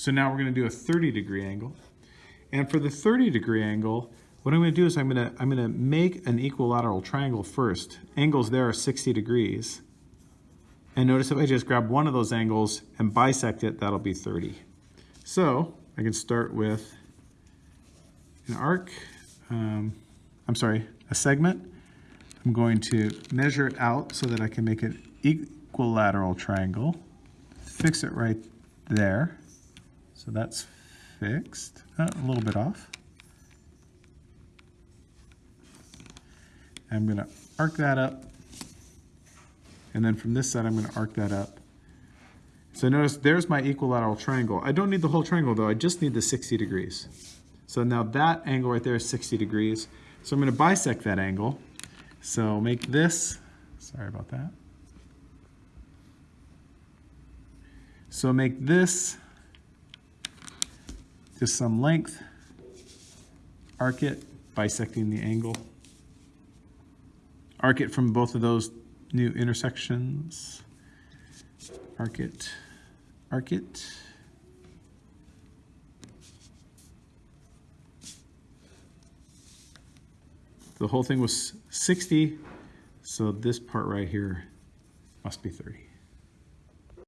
So now we're going to do a 30 degree angle. And for the 30 degree angle, what I'm going to do is I'm going to, I'm going to make an equilateral triangle first. Angles there are 60 degrees. And notice if I just grab one of those angles and bisect it, that'll be 30. So I can start with an arc, um, I'm sorry, a segment. I'm going to measure it out so that I can make an equilateral triangle. Fix it right there. So that's fixed, Uh, a little bit off. I'm gonna arc that up. And then from this side, I'm gonna arc that up. So notice there's my equilateral triangle. I don't need the whole triangle though, I just need the 60 degrees. So now that angle right there is 60 degrees. So I'm gonna bisect that angle. So make this, sorry about that. So make this just some length, arc it, bisecting the angle. Arc it from both of those new intersections. Arc it, arc it. The whole thing was 60, so this part right here must be 30.